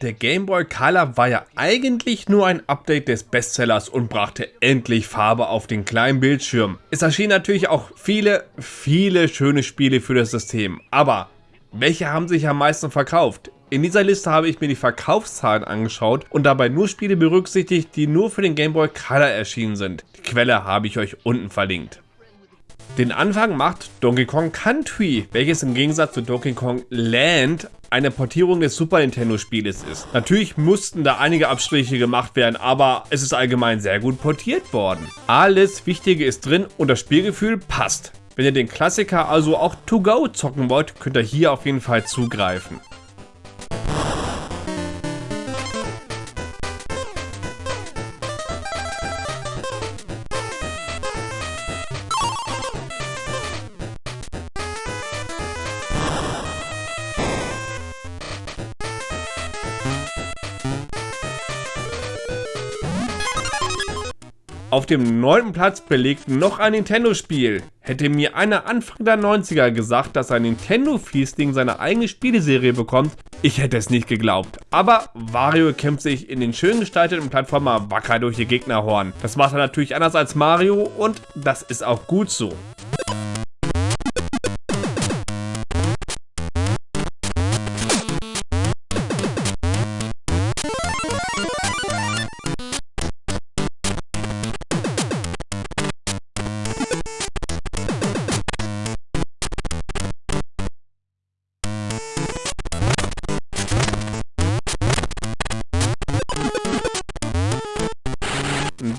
Der Game Boy Color war ja eigentlich nur ein Update des Bestsellers und brachte endlich Farbe auf den kleinen Bildschirm. Es erschienen natürlich auch viele, viele schöne Spiele für das System, aber welche haben sich am meisten verkauft? In dieser Liste habe ich mir die Verkaufszahlen angeschaut und dabei nur Spiele berücksichtigt, die nur für den Game Boy Color erschienen sind. Die Quelle habe ich euch unten verlinkt. Den Anfang macht Donkey Kong Country, welches im Gegensatz zu Donkey Kong Land eine Portierung des Super Nintendo Spieles ist. Natürlich mussten da einige Abstriche gemacht werden, aber es ist allgemein sehr gut portiert worden. Alles Wichtige ist drin und das Spielgefühl passt. Wenn ihr den Klassiker also auch to go zocken wollt, könnt ihr hier auf jeden Fall zugreifen. Auf dem neunten Platz belegt noch ein Nintendo-Spiel. Hätte mir einer Anfang der 90er gesagt, dass ein Nintendo-Fiesling seine eigene Spieleserie bekommt, ich hätte es nicht geglaubt. Aber Wario kämpft sich in den schön gestalteten Plattformer wacker durch die Gegnerhorn. Das macht er natürlich anders als Mario und das ist auch gut so.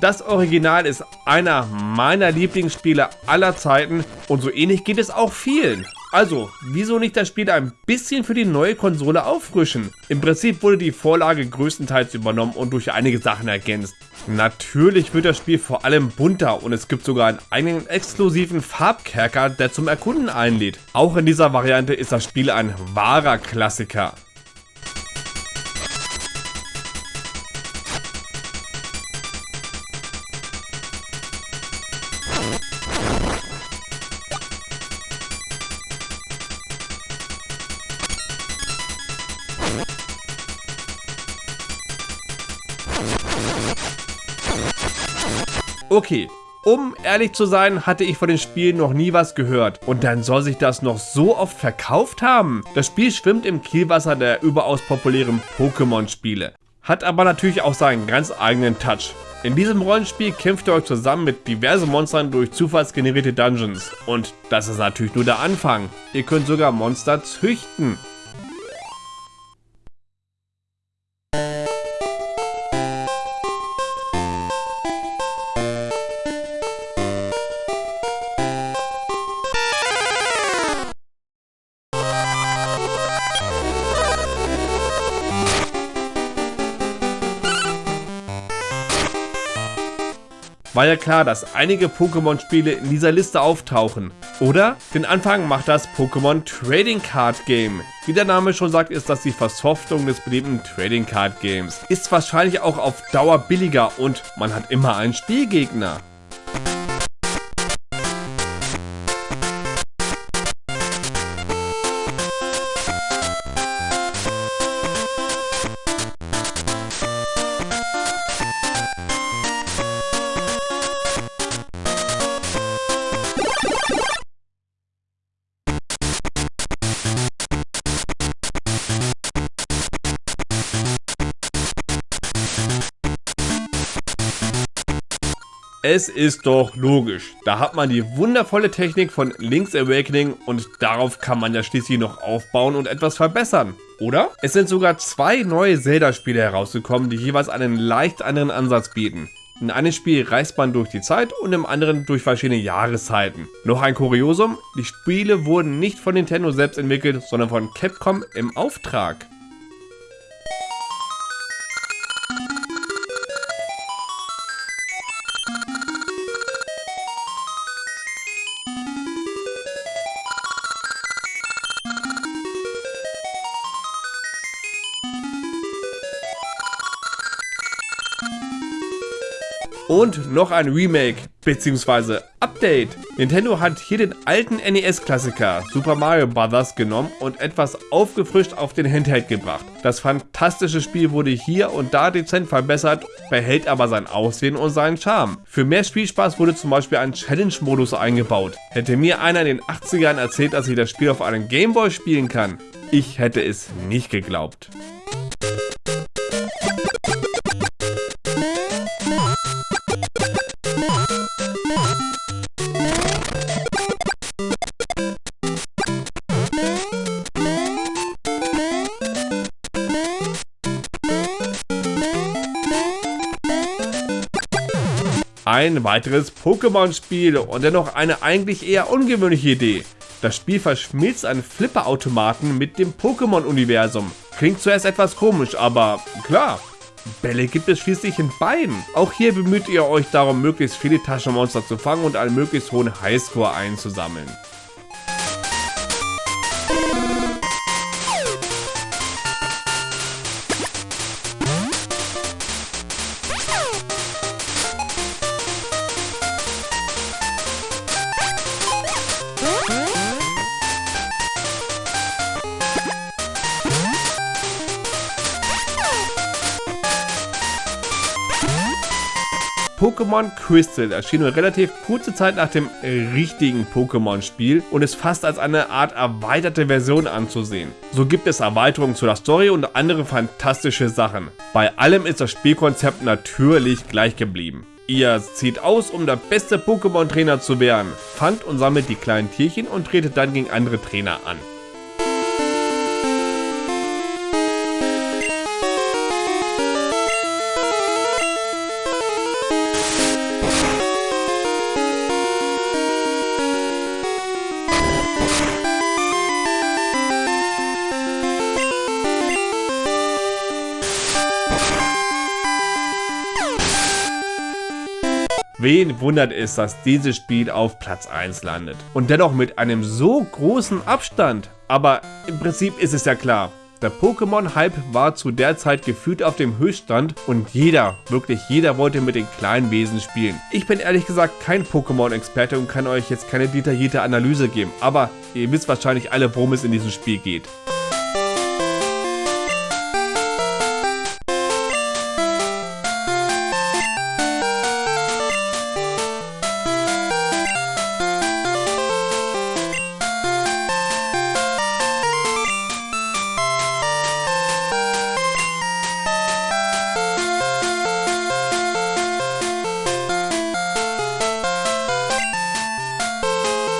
Das Original ist einer meiner Lieblingsspiele aller Zeiten und so ähnlich geht es auch vielen. Also, wieso nicht das Spiel ein bisschen für die neue Konsole auffrischen? Im Prinzip wurde die Vorlage größtenteils übernommen und durch einige Sachen ergänzt. Natürlich wird das Spiel vor allem bunter und es gibt sogar einen eigenen exklusiven Farbkerker, der zum Erkunden einlädt. Auch in dieser Variante ist das Spiel ein wahrer Klassiker. Okay, um ehrlich zu sein, hatte ich von dem Spiel noch nie was gehört. Und dann soll sich das noch so oft verkauft haben. Das Spiel schwimmt im Kielwasser der überaus populären Pokémon-Spiele. Hat aber natürlich auch seinen ganz eigenen Touch. In diesem Rollenspiel kämpft ihr euch zusammen mit diversen Monstern durch zufallsgenerierte Dungeons. Und das ist natürlich nur der Anfang. Ihr könnt sogar Monster züchten. War ja klar, dass einige Pokémon-Spiele in dieser Liste auftauchen. Oder? Den Anfang macht das Pokémon Trading Card Game. Wie der Name schon sagt, ist das die Versoftung des beliebten Trading Card Games. Ist wahrscheinlich auch auf Dauer billiger und man hat immer einen Spielgegner. Es ist doch logisch. Da hat man die wundervolle Technik von Link's Awakening und darauf kann man ja schließlich noch aufbauen und etwas verbessern. Oder? Es sind sogar zwei neue Zelda-Spiele herausgekommen, die jeweils einen leicht anderen Ansatz bieten. In einem Spiel reist man durch die Zeit und im anderen durch verschiedene Jahreszeiten. Noch ein Kuriosum, die Spiele wurden nicht von Nintendo selbst entwickelt, sondern von Capcom im Auftrag. Und noch ein Remake. beziehungsweise Update. Nintendo hat hier den alten NES-Klassiker Super Mario Bros. genommen und etwas aufgefrischt auf den Handheld gebracht. Das fantastische Spiel wurde hier und da dezent verbessert, behält aber sein Aussehen und seinen Charme. Für mehr Spielspaß wurde zum Beispiel ein Challenge-Modus eingebaut. Hätte mir einer in den 80ern erzählt, dass ich das Spiel auf einem Gameboy spielen kann, ich hätte es nicht geglaubt. Ein weiteres Pokémon-Spiel und dennoch eine eigentlich eher ungewöhnliche Idee. Das Spiel verschmilzt einen Flipper-Automaten mit dem Pokémon-Universum. Klingt zuerst etwas komisch, aber klar, Bälle gibt es schließlich in beiden. Auch hier bemüht ihr euch darum, möglichst viele Taschenmonster zu fangen und einen möglichst hohen Highscore einzusammeln. Pokémon Crystal erschien nur relativ kurze Zeit nach dem richtigen Pokémon-Spiel und ist fast als eine Art erweiterte Version anzusehen. So gibt es Erweiterungen zu der Story und andere fantastische Sachen. Bei allem ist das Spielkonzept natürlich gleich geblieben. Ihr zieht aus, um der beste Pokémon-Trainer zu werden, fangt und sammelt die kleinen Tierchen und tretet dann gegen andere Trainer an. Wen wundert es, dass dieses Spiel auf Platz 1 landet? Und dennoch mit einem so großen Abstand. Aber im Prinzip ist es ja klar. Der Pokémon-Hype war zu der Zeit gefühlt auf dem Höchststand und jeder, wirklich jeder wollte mit den kleinen Wesen spielen. Ich bin ehrlich gesagt kein Pokémon-Experte und kann euch jetzt keine detaillierte Analyse geben, aber ihr wisst wahrscheinlich alle, worum es in diesem Spiel geht.